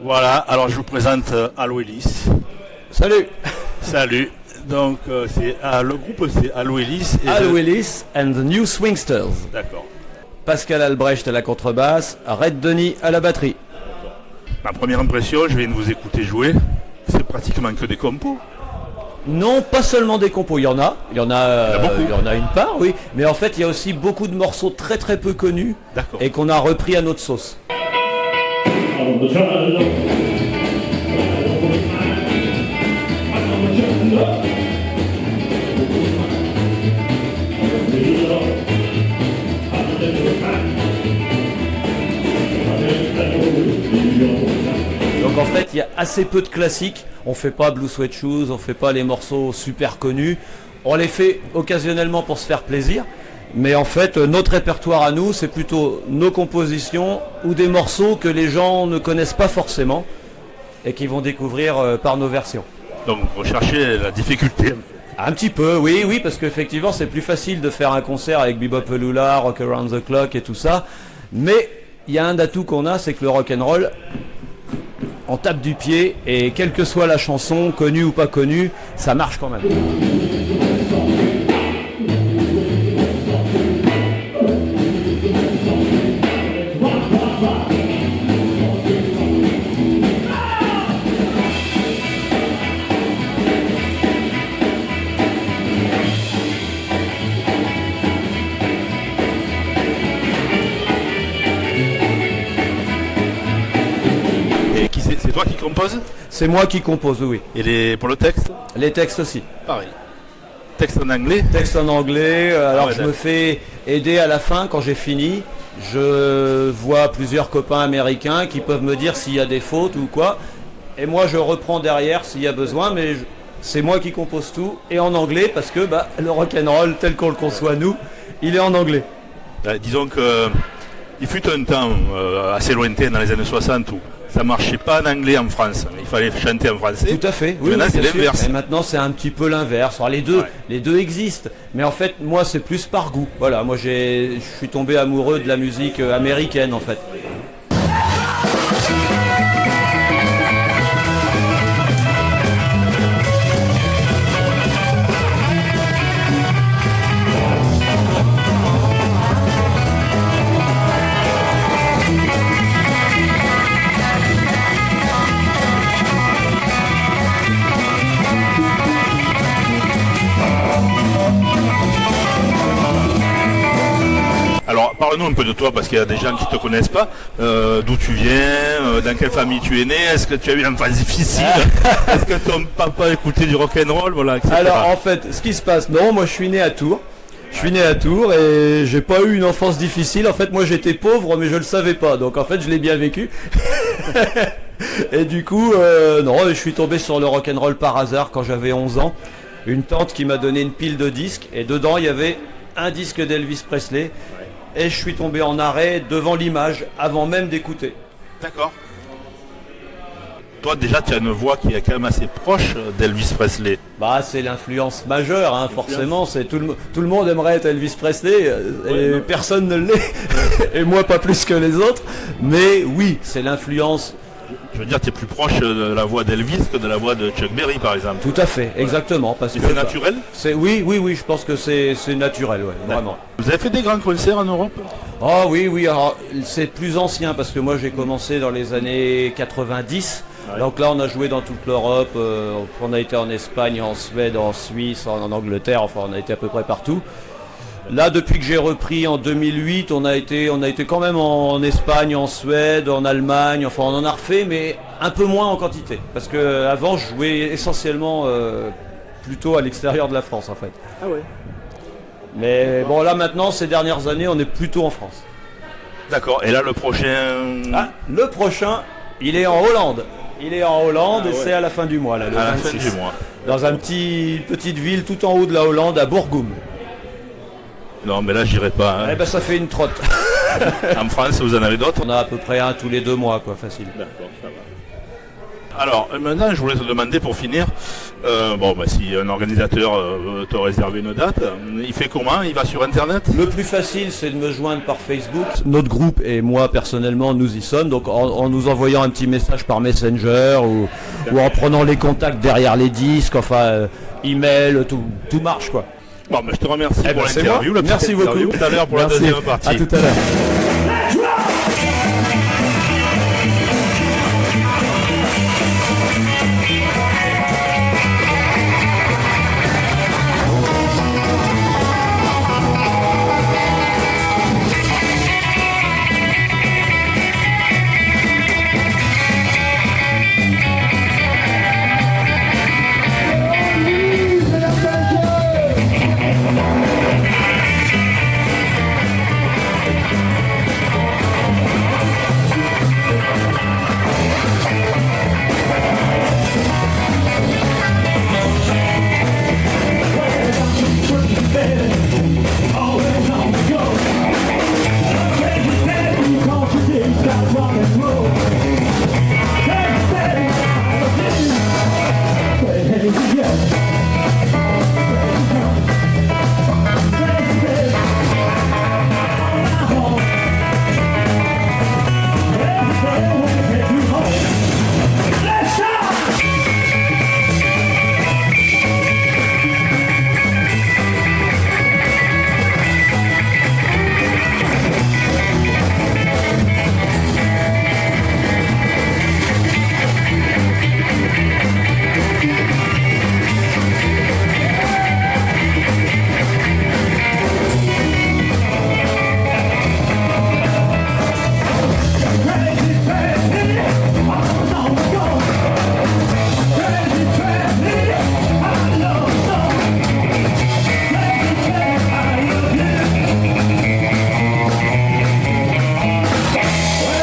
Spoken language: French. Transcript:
Voilà, alors je vous présente euh, Allo Ellis. Salut Salut. Donc euh, c'est ah, le groupe c'est Allo Ellis. et Al le- Willis and the New Swingsters. D'accord. Pascal Albrecht à la contrebasse, Red Denis à la batterie. Ma première impression, je viens de vous écouter jouer. C'est pratiquement que des compos. Non, pas seulement des compos, il y en a, il y en a, euh, beaucoup. il y en a une part, oui, mais en fait il y a aussi beaucoup de morceaux très très peu connus D'accord. et qu'on a repris à notre sauce. Donc en fait il y a assez peu de classiques, on fait pas Blue Sweat Shoes, on fait pas les morceaux super connus, on les fait occasionnellement pour se faire plaisir. Mais en fait, notre répertoire à nous, c'est plutôt nos compositions ou des morceaux que les gens ne connaissent pas forcément et qui vont découvrir euh, par nos versions. Donc recherchez la difficulté. Un petit peu, oui, oui, parce qu'effectivement, c'est plus facile de faire un concert avec Bebop Lula, Rock Around the Clock et tout ça. Mais il y a un atout qu'on a, c'est que le rock and roll, on tape du pied et quelle que soit la chanson, connue ou pas connue, ça marche quand même. Toi qui composes C'est moi qui compose, oui. Et les, pour le texte Les textes aussi. Pareil. Texte en anglais Texte en anglais, euh, alors ouais, je me fais aider à la fin quand j'ai fini. Je vois plusieurs copains américains qui peuvent me dire s'il y a des fautes ou quoi. Et moi je reprends derrière s'il y a besoin, mais je- c'est moi qui compose tout et en anglais parce que bah, le rock'n'roll tel qu'on le conçoit nous, il est en anglais. Euh, Disons que il fut un temps euh, assez lointain dans les années 60 où ça marchait pas en anglais en France. Il fallait chanter en français. Tout à fait. Et maintenant, c'est l'inverse. Et maintenant, c'est un petit peu l'inverse. Alors, les deux, Ouais. les deux existent. Mais en fait, moi, c'est plus par goût. Voilà, moi, j'ai, je suis tombé amoureux de la musique euh, américaine, en fait. Parle-nous un peu de toi parce qu'il y a des gens qui te connaissent pas. Euh, D'où tu viens euh, Dans quelle famille tu es né Est-ce que tu as eu une phase difficile Est-ce que ton papa écoutait du rock and roll Voilà. etc. Alors en fait, ce qui se passe, non, moi je suis né à Tours. Je suis né à Tours et j'ai pas eu une enfance difficile. En fait, moi j'étais pauvre, mais je le savais pas. Donc en fait, je l'ai bien vécu. et du coup, euh, non, je suis tombé sur le rock and roll par hasard quand j'avais 11 ans. Une tante qui m'a donné une pile de disques et dedans il y avait un disque d'Elvis Presley. Et je suis tombé en arrêt devant l'image avant même d'écouter. D'accord. Toi déjà tu as une voix qui est quand même assez proche d'Elvis Presley. Bah, c'est l'influence majeure, hein, forcément. C'est tout le, mo- tout le monde aimerait être Elvis Presley euh, et personne ne l'est, et moi pas plus que les autres. Mais oui, c'est l'influence. Je veux dire tu es plus proche de la voix d'Elvis que de la voix de Chuck Berry par exemple. Tout à fait, exactement. Parce Et que c'est naturel C'est oui, oui, oui. Je pense que c'est naturel, ouais, vraiment. Vous avez fait des grands concerts en Europe? Oh oui, oui. Alors c'est plus ancien parce que moi j'ai commencé dans les années 90. Ouais. Donc là, on a joué dans toute l'Europe. euh, on a été en Espagne, en Suède, en Suisse, en, en Angleterre. Enfin, on a été à peu près partout. Là, depuis que j'ai repris en 2008, on a été, on a été quand même en, Espagne, en Suède, en Allemagne. Enfin, on en a refait, mais un peu moins en quantité. Parce que avant, je jouais essentiellement euh, plutôt à l'extérieur de la France, en fait. Ah ouais. Mais bon, là maintenant, ces dernières années, on est plutôt en France. D'accord. Et là le prochain? Ah, le prochain, il est en Hollande. Il est en Hollande Ah et ouais. c'est à la fin du mois, là, le à la 26. fin du mois. Dans un petit petite ville tout en haut de la Hollande, à Bourgoum. Non mais là j'irai pas. hein. Eh ben, ça fait une trotte. En France vous en avez d'autres? On a à peu près un tous les deux mois, quoi, facile. D'accord, ça va. Alors euh, maintenant, je voulais te demander pour finir, euh, bon, bah, si un organisateur euh, te réserve une date, euh, il fait comment? Il va sur Internet? Le plus facile, c'est de me joindre par Facebook. Notre groupe et moi personnellement, nous y sommes. Donc en, en nous envoyant un petit message par Messenger ou, ou en prenant les contacts derrière les disques, enfin euh, email, tout, tout marche quoi. Bon, bah, je te remercie Eh pour ben, l'interview. Merci beaucoup. Tout à l'heure pour Merci. la deuxième partie. À tout à l'heure.